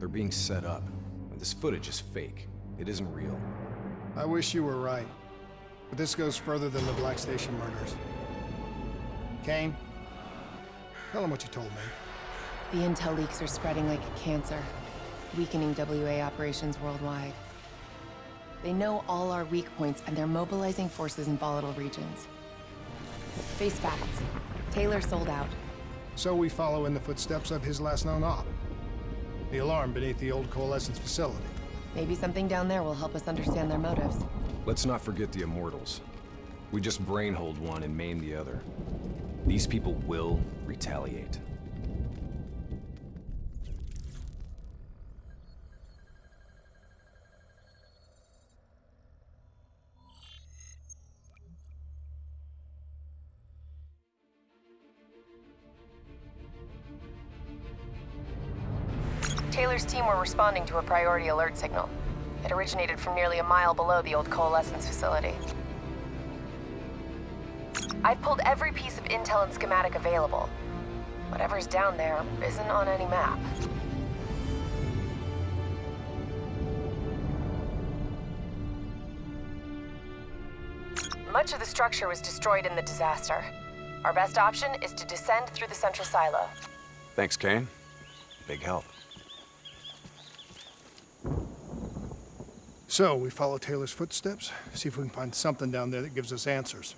They're being set up. This footage is fake. It isn't real. I wish you were right. But this goes further than the Black Station murders. Kane, tell him what you told me. The intel leaks are spreading like a cancer, weakening WA operations worldwide. They know all our weak points, and they're mobilizing forces in volatile regions. Face facts. Taylor sold out. So we follow in the footsteps of his last known op. The alarm beneath the old Coalescence facility. Maybe something down there will help us understand their motives. Let's not forget the Immortals. We just brainhold one and maim the other. These people will retaliate. Responding to a priority alert signal. It originated from nearly a mile below the old Coalescence facility. I've pulled every piece of intel and schematic available. Whatever's down there isn't on any map. Much of the structure was destroyed in the disaster. Our best option is to descend through the central silo. Thanks, Kane. Big help. So, we follow Taylor's footsteps, see if we can find something down there that gives us answers.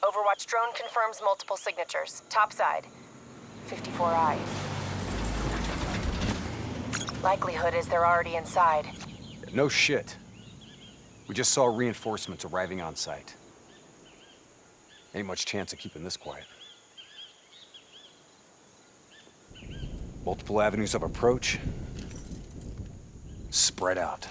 Overwatch drone confirms multiple signatures. Topside. 54I. Likelihood is they're already inside. No shit. We just saw reinforcements arriving on site. Ain't much chance of keeping this quiet. Multiple avenues of approach. Spread out.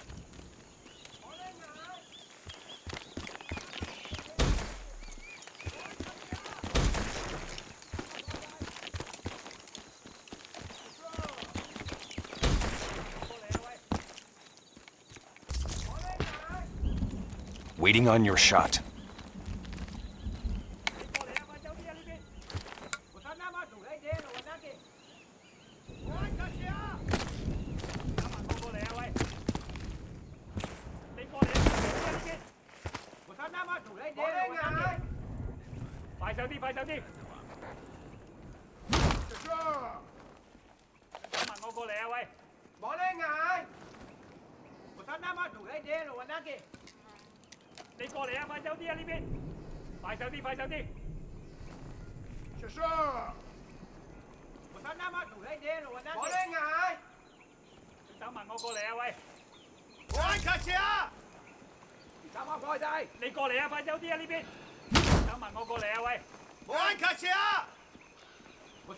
Waiting on your shot.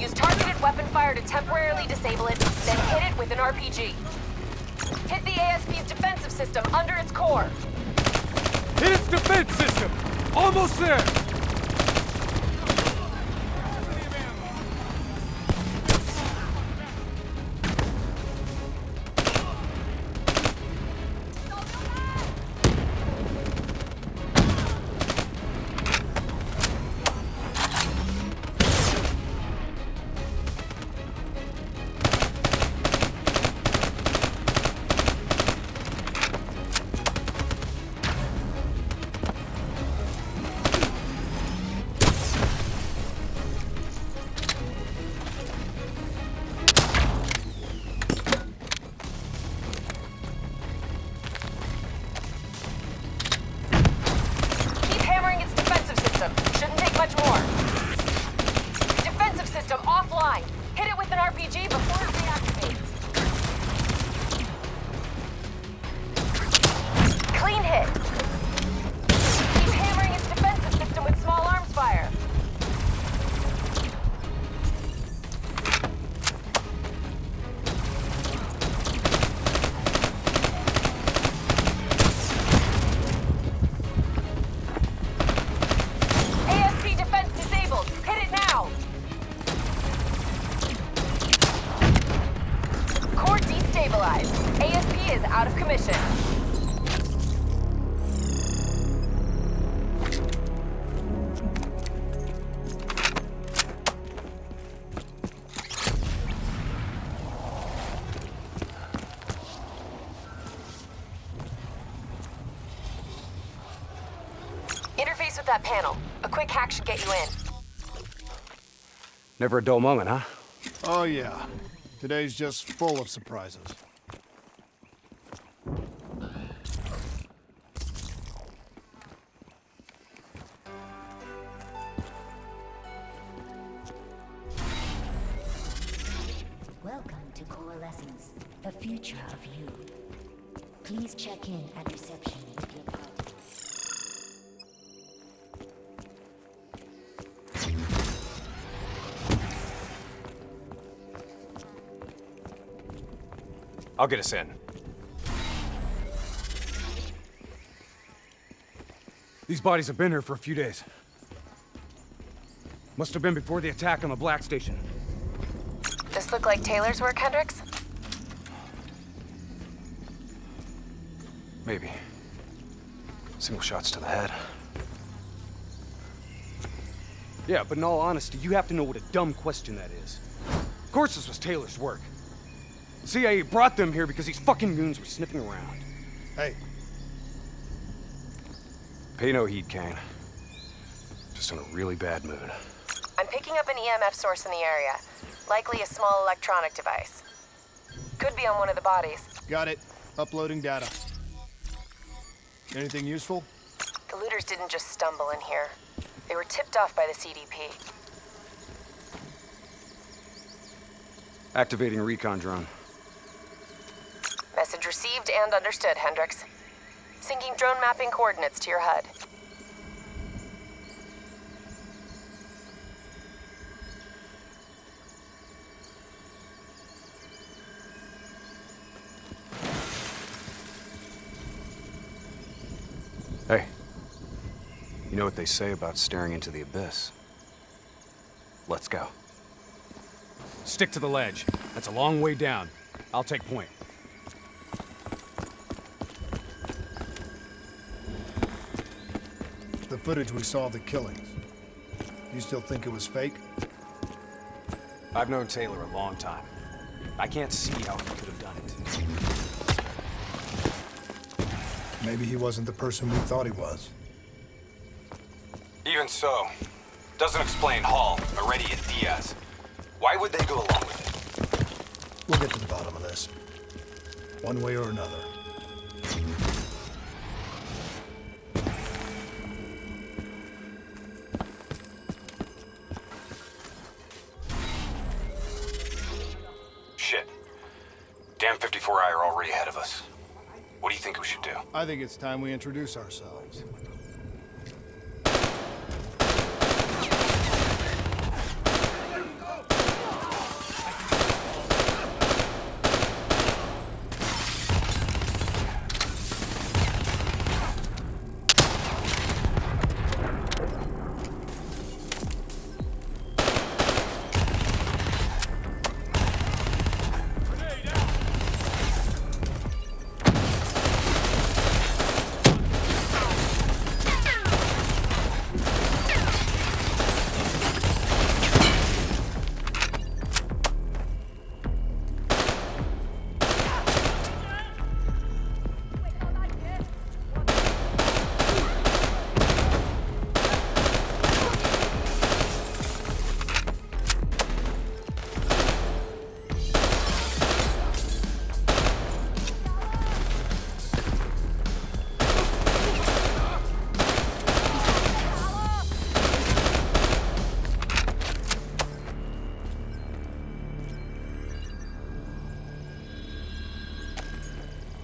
Use targeted weapon fire to temporarily disable it, then hit it with an RPG. Hit the ASP's defensive system under its core. Hit its defense system! Almost there! Interface with that panel. A quick hack should get you in. Never a dull moment, huh? Oh, yeah. Today's just full of surprises. Get us in. These bodies have been here for a few days. Must have been before the attack on the Black Station. This look like Taylor's work, Hendricks? Maybe. Single shots to the head. Yeah, but in all honesty, you have to know what a dumb question that is. Of course this was Taylor's work. The CIA brought them here because these fucking goons were sniffing around. Hey, Pay no heed, Kane. Just in a really bad mood. I'm picking up an EMF source in the area. Likely a small electronic device. Could be on one of the bodies. got it. Uploading data. Anything useful? The looters didn't just stumble in here. They were tipped off by the CDP. Activating recon drone. Message received and understood, Hendricks. Syncing drone mapping coordinates to your HUD. Hey. You know what they say about staring into the abyss? Let's go. Stick to the ledge. That's a long way down. I'll take point. Footage we saw of the killings. You still think it was fake? I've known Taylor a long time. I can't see how he could have done it. Maybe he wasn't the person we thought he was. Even so, doesn't explain Hall, Maretti, and Diaz. Why would they go along with it? We'll get to the bottom of this. One way or another. Think it's time we introduce ourselves.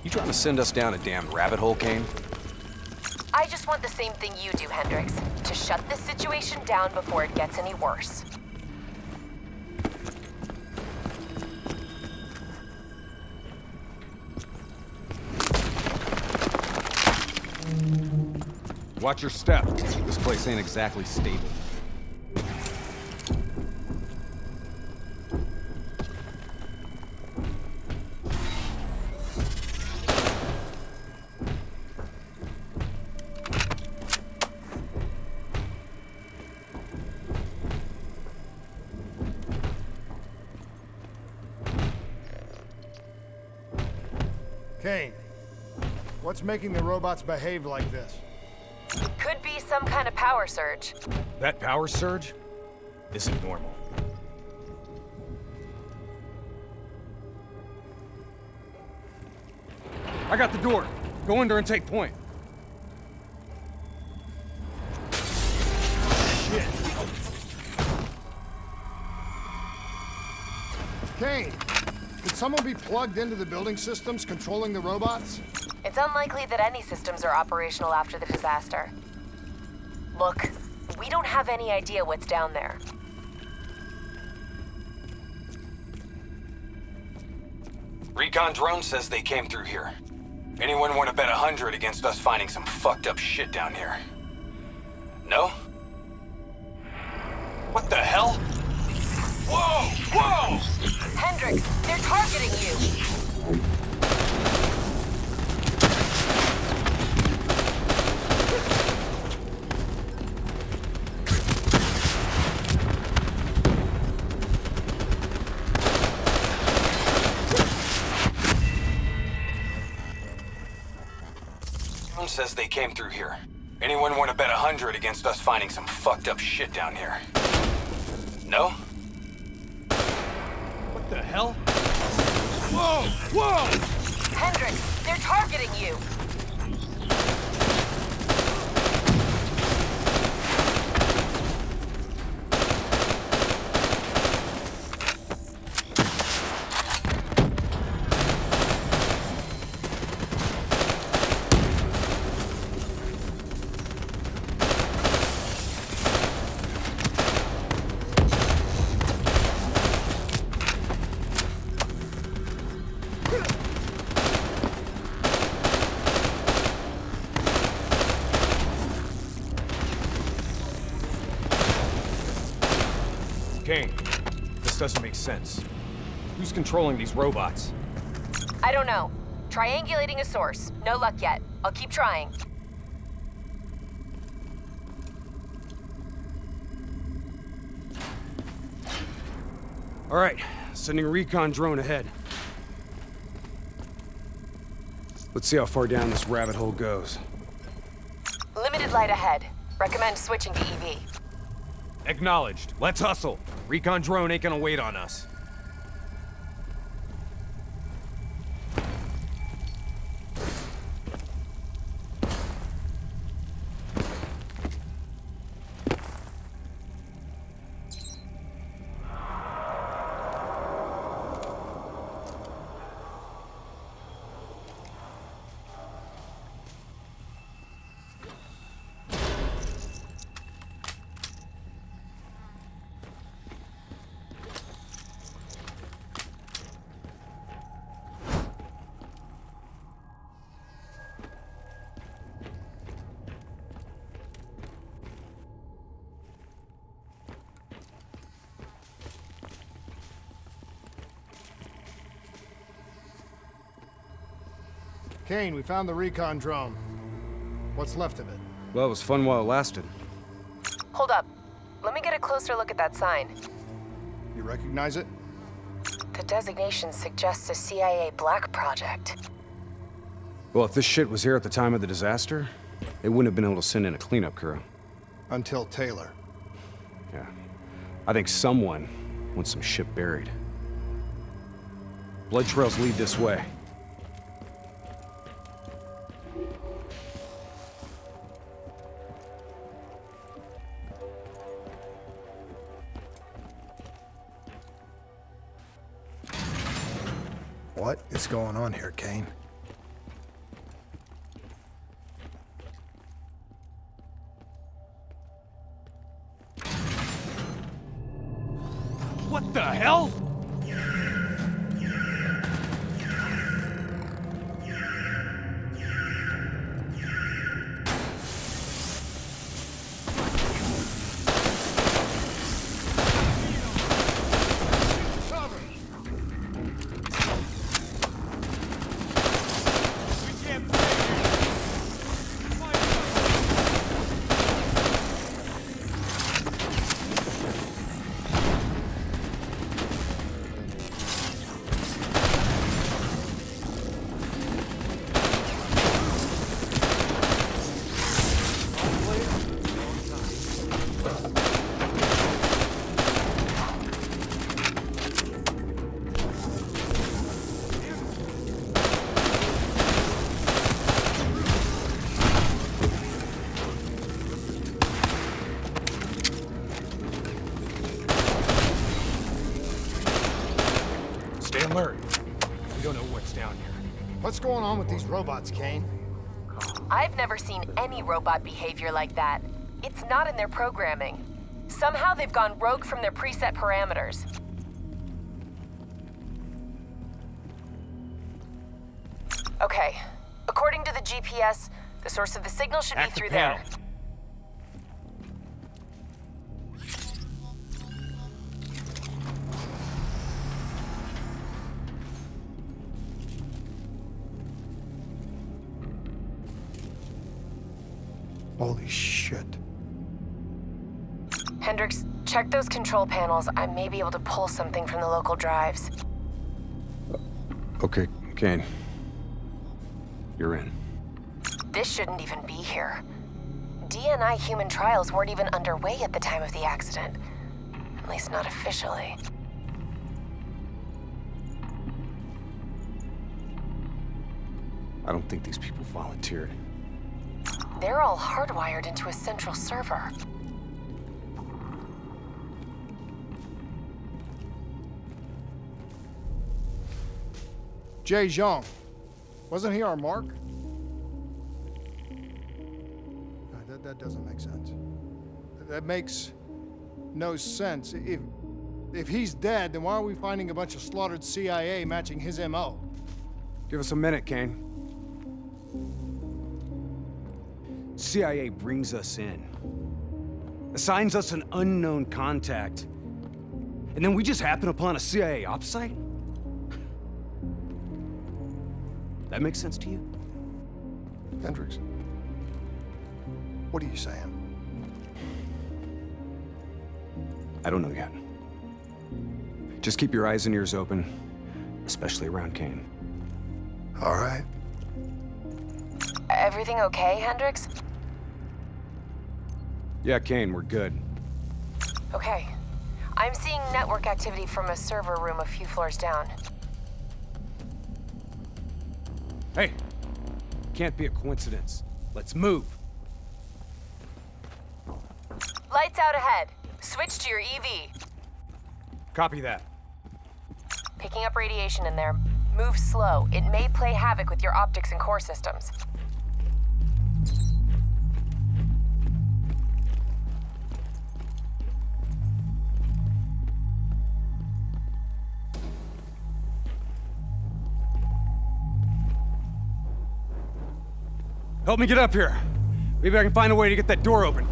You trying to send us down a damn rabbit hole, Kane? I just want the same thing you do, Hendricks. To shut this situation down before it gets any worse. Watch your step. This place ain't exactly stable. Making the robots behave like this? Could be some some kind of power surge. That power surge isn't normal. I got the door. Go in there and take point. Kane, could someone be plugged into the building systems controlling the robots? It's unlikely that any systems are operational after the disaster. Look, we don't have any idea what's down there. Recon drone says they came through here. Anyone want to bet a hundred against us finding some fucked up shit down here? No? What the hell? Whoa! Whoa! Hendricks, they're targeting you! Drone says they came through here. Anyone want to bet a hundred against us finding some fucked up shit down here? No? What the hell? Whoa! Whoa! Hendricks, they're targeting you! Kane, this doesn't make sense. Who's controlling these robots? I don't know. Triangulating a source. No luck yet. I'll keep trying. All right, sending a recon drone ahead. Let's see how far down this rabbit hole goes. Limited light ahead. Recommend switching to EV. Acknowledged. Let's hustle. Recon drone ain't gonna wait on us. Kane, we found the recon drone. What's left of it? Well, it was fun while it lasted. Hold up. Let me get a closer look at that sign. You recognize it? The designation suggests a CIA black project. Well, if this shit was here at the time of the disaster, they wouldn't have been able to send in a cleanup crew. Until Taylor. Yeah. I think someone wants some shit buried. Blood trails lead this way. Going on with these robots, Kane? I've never seen any robot behavior like that. It's not in their programming. Somehow they've gone rogue from their preset parameters. Okay. According to the GPS, the source of the signal should Hack be the through there. Holy shit. Hendricks, check those control panels. I may be able to pull something from the local drives. Okay, Kane. You're in. This shouldn't even be here. DNI human trials weren't even underway at the time of the accident. At least not officially. I don't think these people volunteered. They're all hardwired into a central server. Jay Zhang. Wasn't he our mark? Uh, That, that doesn't make sense. That makes no sense. If, if he's dead, then why are we finding a bunch of slaughtered CIA matching his MO? Give us a minute, Kane. CIA brings us in, assigns us an unknown contact, and then we just happen upon a CIA ops site? That makes sense to you? Hendricks, what are you saying? I don't know yet. Just keep your eyes and ears open, especially around Kane. All right. Everything okay, Hendricks? Yeah, Kane, we're good. Okay. I'm seeing network activity from a server room a few floors down. Hey, can't be a coincidence. Let's move. Lights out ahead. Switch to your EV. Copy that. Picking up radiation in there. Move slow. It may play havoc with your optics and core systems. Help me get up here. Maybe I can find a way to get that door open.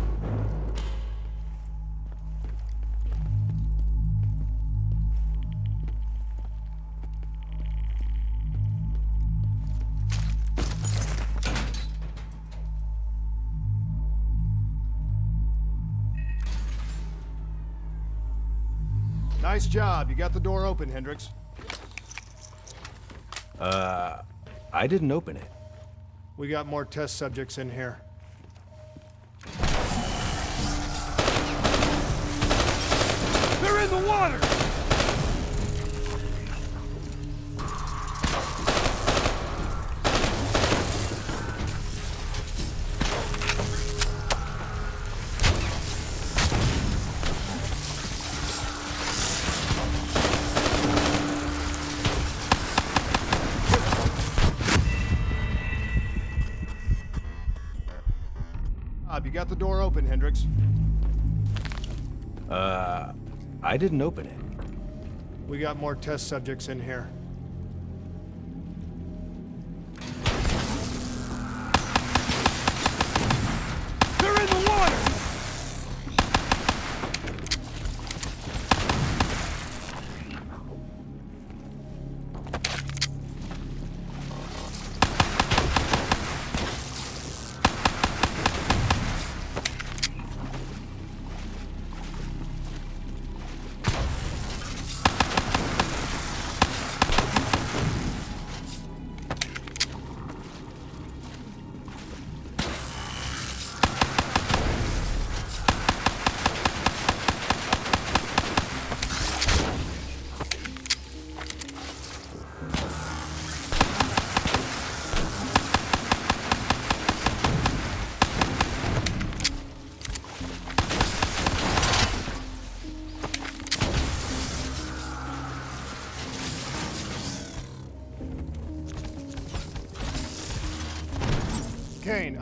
Nice job. You got the door open, Hendricks. Uh, I didn't open it. We got more test subjects in here. They're in the water! Hendricks. Uh, I didn't open it. We got more test subjects in here.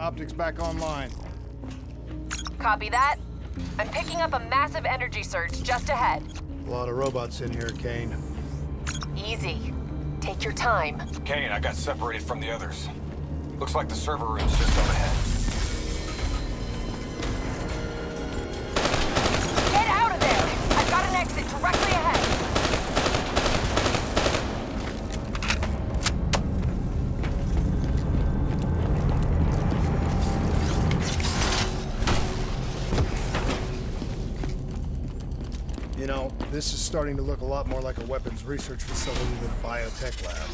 Optics back online. Copy that. I'm picking up a massive energy surge just ahead. A lot of robots in here, Kane. Easy. Take your time. Kane, I got separated from the others. Looks like the server room's just up ahead. Starting to look a lot more like a weapons research facility than a biotech lab.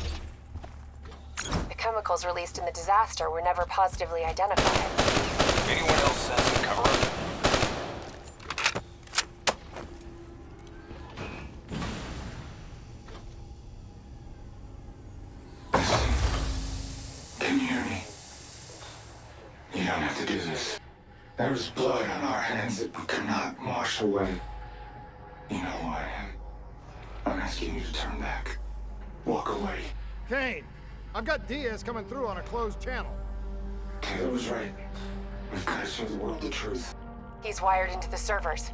The chemicals released in the disaster were never positively identified. Anyone else sensing cover-up? Can you hear me? You don't have to do this. There was blood on our hands that we could not wash away. You know who I am. I'm asking you to turn back. Walk away. Kane, I've got Diaz coming through on a closed channel. Taylor was right. We've got to show the world the truth. He's wired into the servers.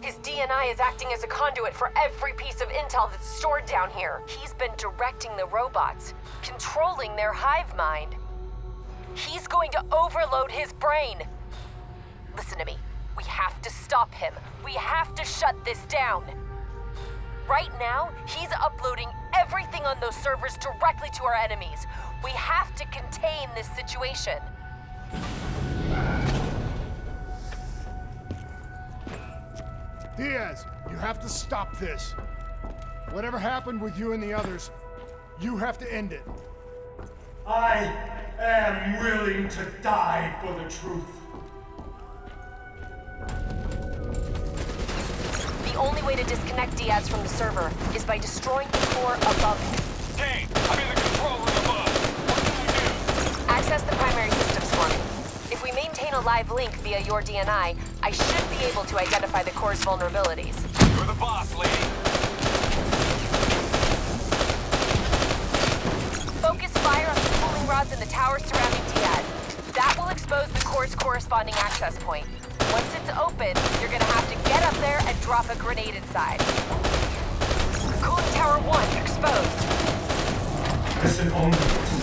His DNI is acting as a conduit for every piece of intel that's stored down here. He's been directing the robots, controlling their hive mind. He's going to overload his brain. Listen to me. We have to stop him. We have to shut this down. Right now, he's uploading everything on those servers directly to our enemies. We have to contain this situation. Diaz, you have to stop this. Whatever happened with you and the others, you have to end it. I am willing to die for the truth. The only way to disconnect Diaz from the server is by destroying the core above him. Kane, I'm in the control room above. What can we do? Access the primary systems for me. If we maintain a live link via your DNI, I should be able to identify the core's vulnerabilities. You're the boss, lady. Focus fire on the cooling rods in the tower surrounding Diaz. That will expose the core's corresponding access point. Once it's open, you're gonna have to get up there and drop a grenade inside. Cooling tower 1 exposed. Listen only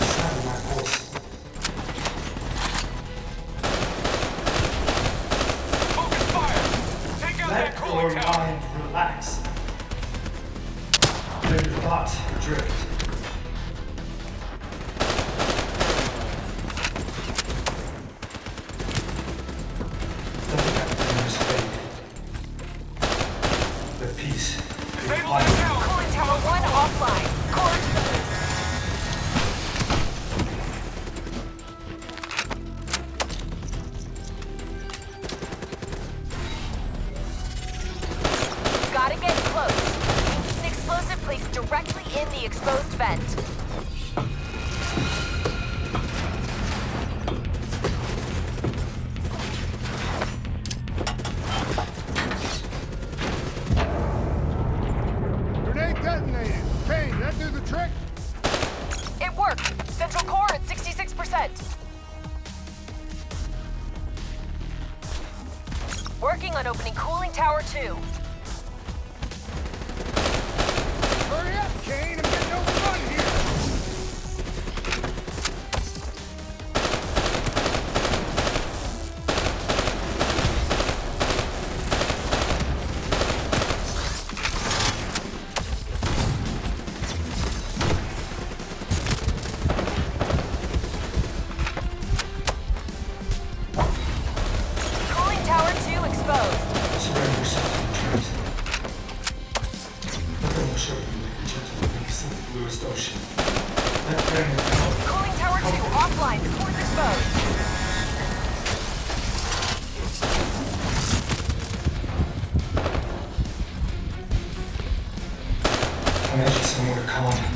I need you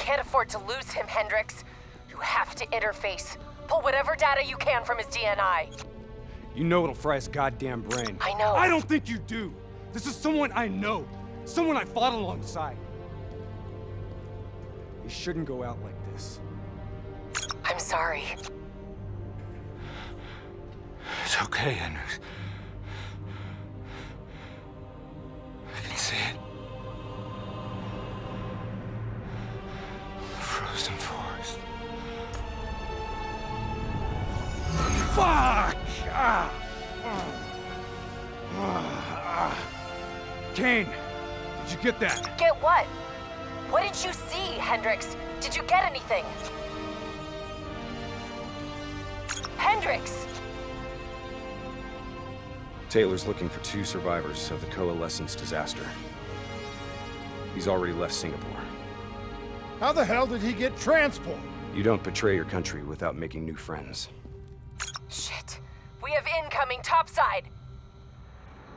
can't afford to lose him, Hendricks. You have to interface. Pull whatever data you can from his DNI. You know it'll fry his goddamn brain. I know. I don't think you do. This is someone I know. Someone I fought alongside. You shouldn't go out like this. I'm sorry. It's okay, Hendricks. Kane, did you get that? Get what? What did you see, Hendricks? Did you get anything? Hendricks! Taylor's looking for two survivors of the Coalescence disaster. He's already left Singapore. How the hell did he get transport? You don't betray your country without making new friends. Shit. We have incoming topside!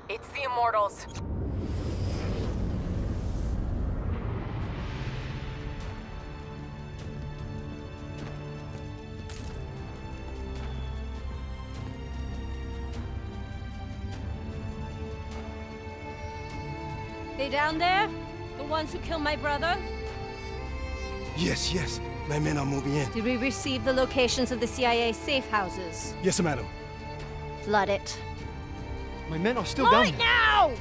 It's the Immortals. They down there? The ones who killed my brother? Yes, yes. My men are moving in. Did we receive the locations of the CIA safe houses? Yes, madam. Flood it. My men are still Flood down it now!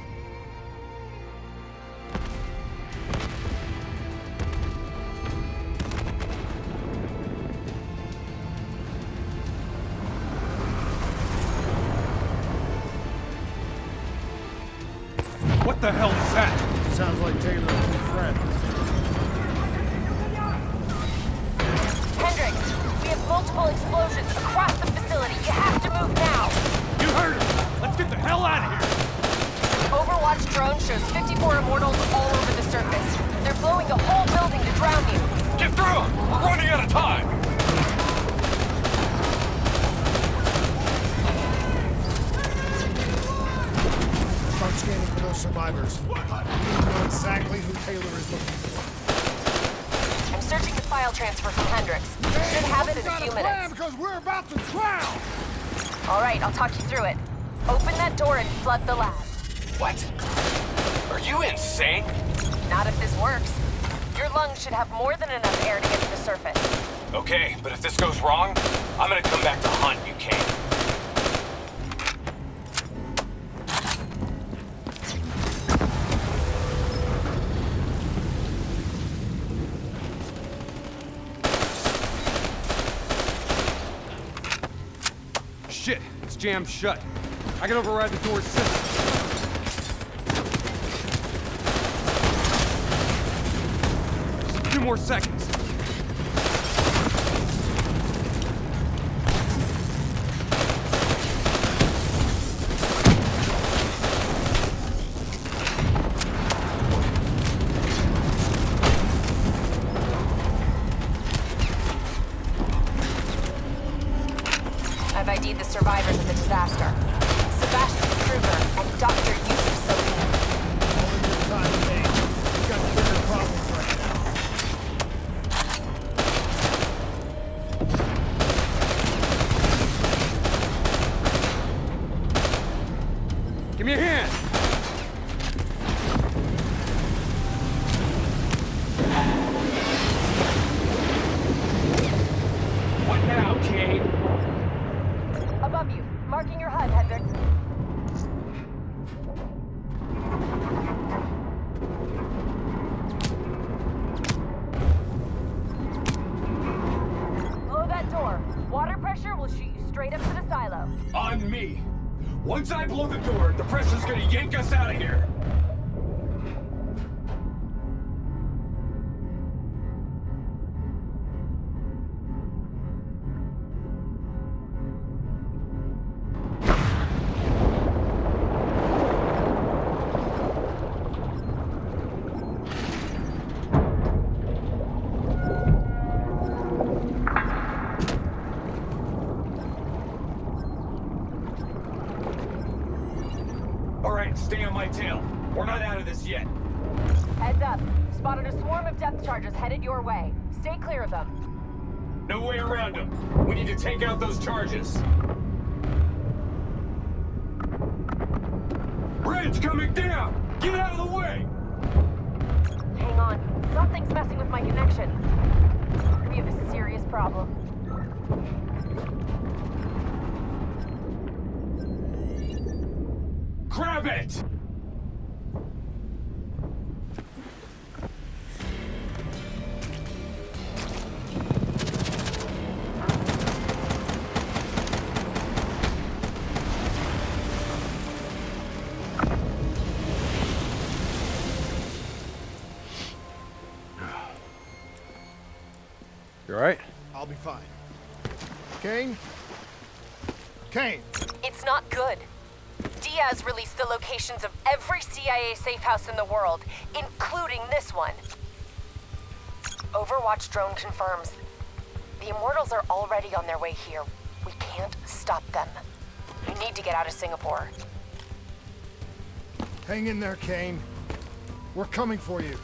Hell out of here. Overwatch drone shows 54 Immortals all over the surface. They're blowing the whole building to drown you. Get through them! We're running out of time! Start scanning for those survivors. We know exactly who Taylor is looking for. I'm searching the file transfer from Hendricks. Should have it in a few minutes. because we're about to drown! All right, I'll talk you through it. Open that door and flood the lab. What? Are you insane? Not if this works. Your lungs should have more than enough air to get to the surface. Okay, but if this goes wrong, I'm gonna come back to hunt you, Kane. Shit, it's jammed shut. I can override the. Just a few more seconds. Straight up to the silo. On me. Once I blow the door, the pressure's gonna yank us out of here. Those. Bridge coming down! Get out of the way! Hang on. Something's messing with my connection. We have a serious problem. Grab it! Kane? Kane! It's not good. Diaz released the locations of every CIA safe house in the world, including this one. Overwatch drone confirms. The Immortals are already on their way here. We can't stop them. We need to get out of Singapore. Hang in there, Kane. We're coming for you.